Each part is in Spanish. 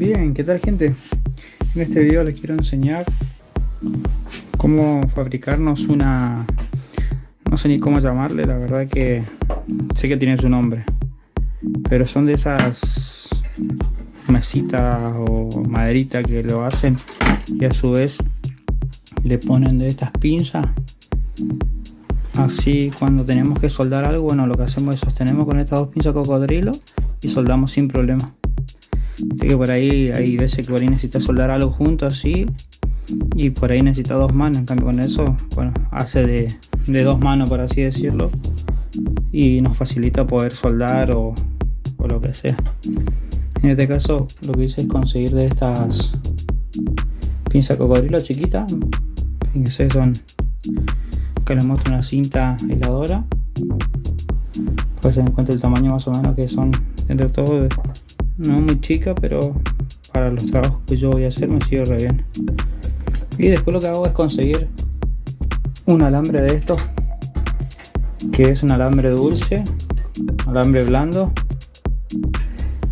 Bien, ¿qué tal gente? En este video les quiero enseñar cómo fabricarnos una... No sé ni cómo llamarle, la verdad que sé que tiene su nombre. Pero son de esas mesitas o maderita que lo hacen y a su vez le ponen de estas pinzas así cuando tenemos que soldar algo bueno lo que hacemos es sostenemos con estas dos pinzas cocodrilo y soldamos sin problema así que por ahí hay veces que por ahí necesita soldar algo junto así y por ahí necesita dos manos. En cambio con eso bueno hace de, de dos manos por así decirlo y nos facilita poder soldar o, o lo que sea. En este caso lo que hice es conseguir de estas pinzas cocodrilo chiquitas fíjense son que les muestro una cinta aisladora. Pues se encuentra el tamaño más o menos que son entre todo no muy chica pero para los trabajos que yo voy a hacer me sirve bien. Y después lo que hago es conseguir un alambre de estos que es un alambre dulce alambre blando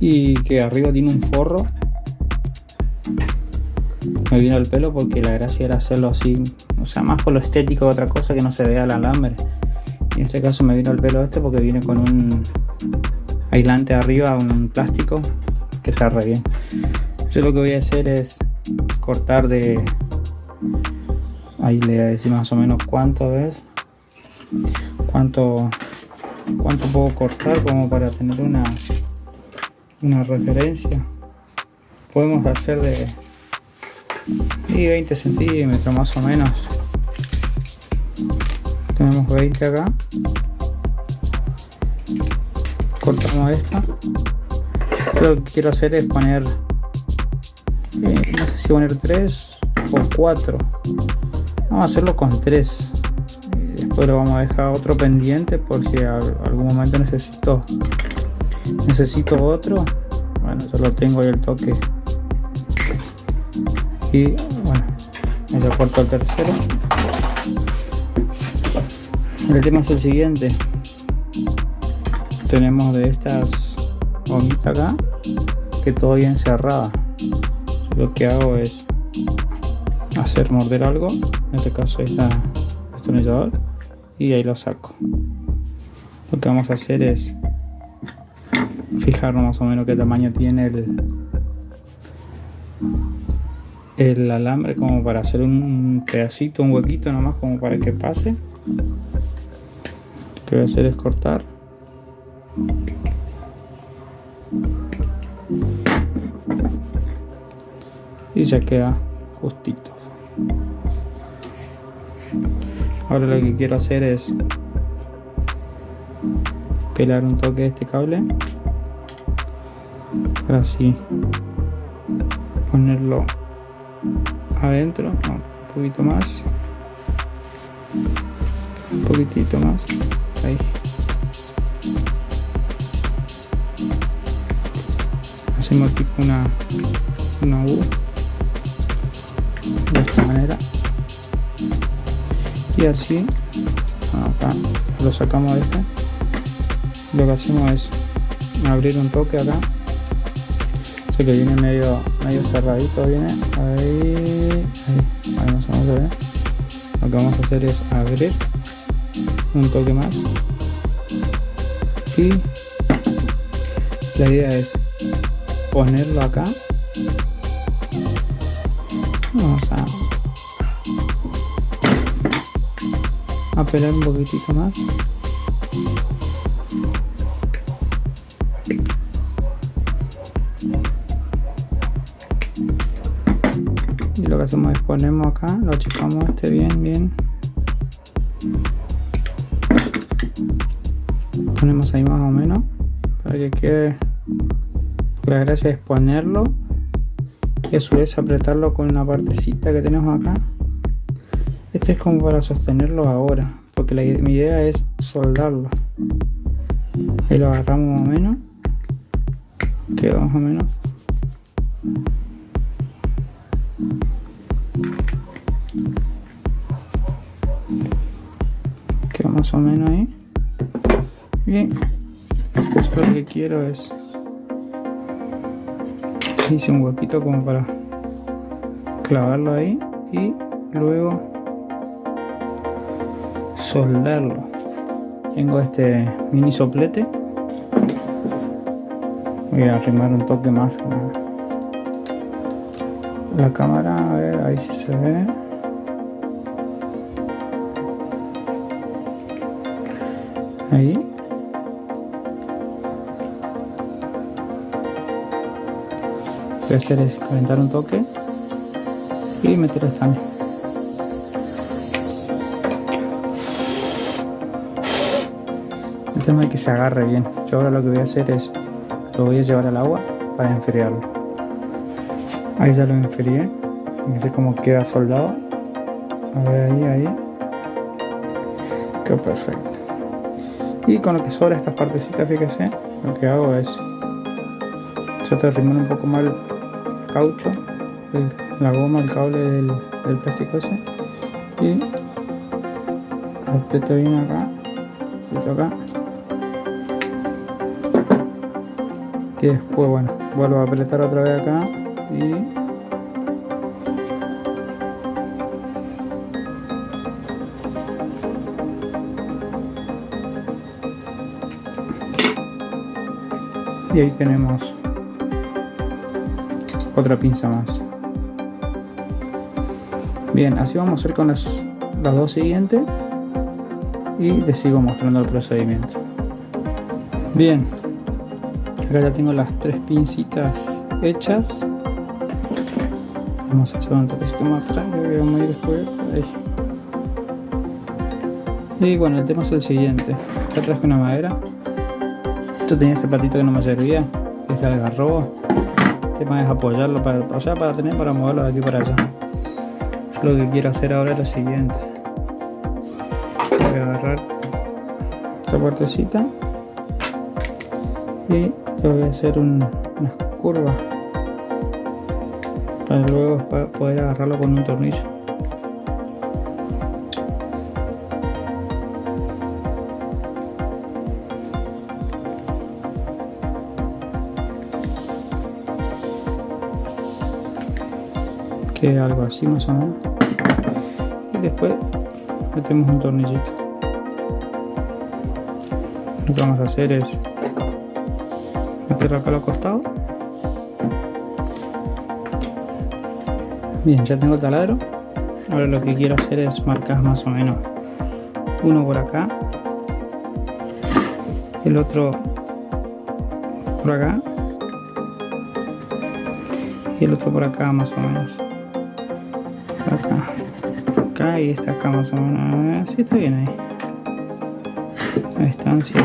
y que arriba tiene un forro. Me vino el pelo porque la gracia era hacerlo así o sea más por lo estético otra cosa que no se vea el alambre. En este caso me vino el pelo este porque viene con un aislante arriba un plástico que está re bien. Yo lo que voy a hacer es cortar de ahí le voy a decir más o menos cuánto es cuánto cuánto puedo cortar como para tener una una referencia. Podemos hacer de y 20 centímetros más o menos. Tenemos 20 acá cortamos esta. Lo que quiero hacer es poner eh, no sé si poner 3 o 4 vamos a hacerlo con 3 después lo vamos a dejar otro pendiente por si algún momento necesito necesito otro. Bueno yo lo tengo ahí el toque. Y bueno ya corto el tercero. El tema es el siguiente tenemos de estas gomitas acá que todavía encerrada lo que hago es hacer morder algo en este caso está destornillador y ahí lo saco. Lo que vamos a hacer es fijarnos más o menos qué tamaño tiene el el alambre como para hacer un pedacito, un huequito nomás como para que pase. Lo que voy a hacer es cortar y ya queda justito. Ahora lo que quiero hacer es pelar un toque de este cable. Para así ponerlo adentro un poquito más. Un poquitito más. Ahí hacemos tipo una una U. De esta manera. Y así acá lo sacamos de este. Lo que hacemos es abrir un toque acá. Sé que viene medio medio cerradito viene. Ahí ahí, ahí vamos a ver lo que vamos a hacer es abrir un toque más. Y la idea es ponerlo acá. Vamos a a un poquitito más. Y lo que hacemos es ponemos acá lo achicamos este bien bien. Ponemos ahí más o menos para que quede la gracia es ponerlo y a su vez apretarlo con una partecita que tenemos acá. Este es como para sostenerlo ahora porque mi idea es soldarlo. Ahí lo agarramos más o menos. Queda más o menos. Queda más o menos ahí. Bien. Pues lo que quiero es hice un huequito como para clavarlo ahí y luego soldarlo. Tengo este mini soplete. Voy a arrimar un toque más la cámara a ver ahí si se ve. Ahí hacer es calentar un toque y meter el estaño el tema es que se agarre bien. Yo ahora lo que voy a hacer es lo voy a llevar al agua para enfriarlo. Ahí ya lo enfrié. Fíjense cómo queda soldado. A ver ahí ahí. Quedó perfecto. Y con lo que sobra estas partecitas fíjense lo que hago es trato de arrimar un poco caucho la goma, el cable del, plástico ese. Y aprieto bien acá aprieto acá. Y después bueno vuelvo a apretar otra vez acá y y ahí tenemos otra pinza más. Bien así vamos a hacer con las, las dos siguientes. Y les sigo mostrando el procedimiento. Bien. Acá ya tengo las tres pincitas hechas. Vamos a echar un toquecito más atrás vamos a ir después. Ahí. y bueno el tema es el siguiente. Acá traje una madera. Esto tenía este patito que no me servía. Este el tema es apoyarlo para, o sea para tener para moverlo de aquí para allá. Lo que quiero hacer ahora es lo siguiente. Voy a agarrar esta puertecita y voy a hacer unas curvas para luego poder agarrarlo con un tornillo algo así más o menos. Y después metemos un tornillito. Lo que vamos a hacer es meterlo acá a los costados. Bien ya tengo taladro. Ahora lo que quiero hacer es marcar más o menos uno por acá el otro por acá y el otro por acá más o menos acá. Acá y esta acá más o menos. Sí está bien ahí. A distancia.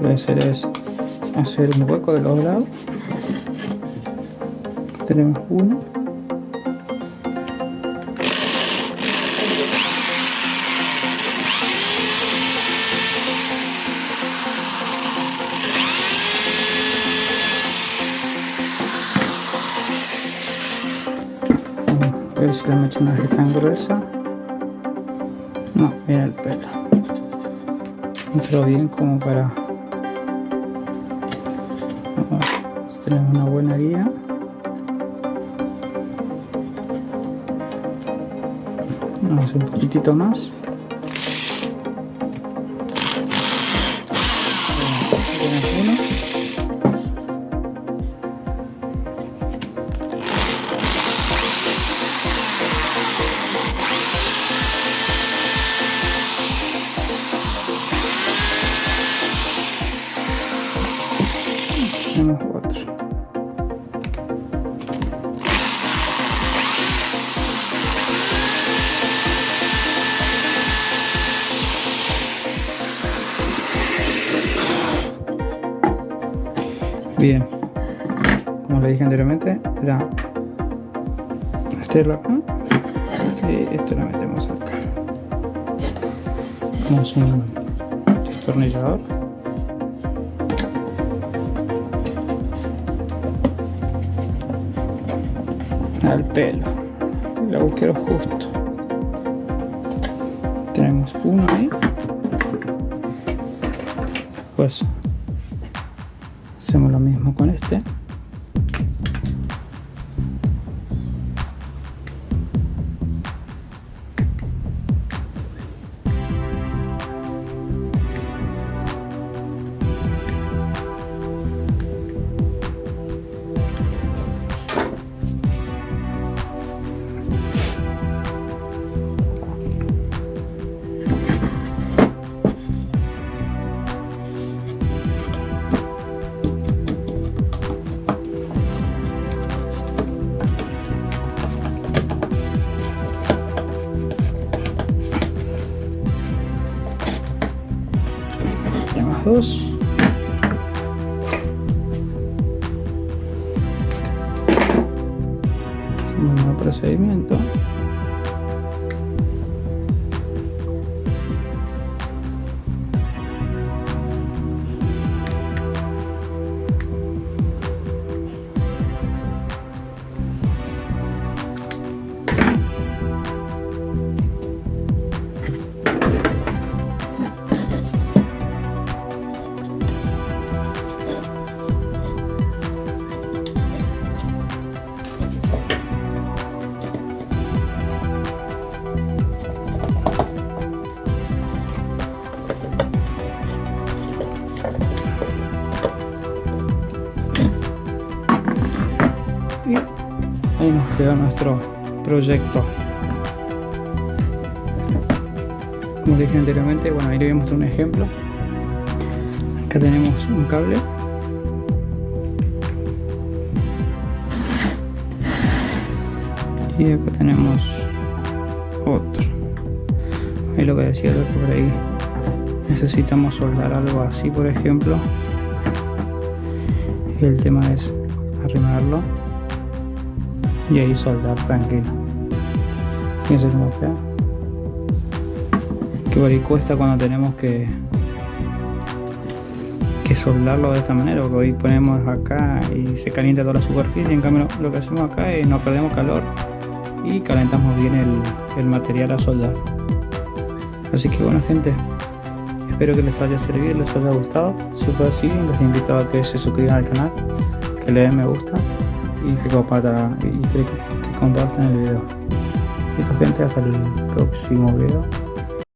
Lo que hacer es hacer un hueco de los lados. Tenemos uno a ver si le meto una tan gruesa. No, mira el pelo. Entró bien como para tenemos una buena guía. Vamos un poquitito más tenemos otro bien. Como le dije anteriormente era meterlo acá. Y esto lo metemos acá. Como un destornillador al pelo. El agujero justo. Tenemos uno ahí. Pues hacemos lo mismo con este. Dos un procedimiento queda nuestro proyecto. Como dije anteriormente bueno ahí le voy a mostrar un ejemplo. Acá tenemos un cable. Y acá tenemos otro. Ahí lo que decía que por ahí necesitamos soldar algo así por ejemplo. Y el tema es arrimarlo y ahí soldar tranquilo. Fíjense cómo queda. Que ahí cuesta cuando tenemos que que soldarlo de esta manera porque hoy ponemos acá y se calienta toda la superficie en cambio lo que hacemos acá es no perdemos calor y calentamos bien el, el material a soldar. Así que bueno gente espero que les haya servido les haya gustado. Si fue así les invito a que se suscriban al canal que le den me gusta y que compartan, y que, que compartan el video. Listo gente, hasta el próximo video.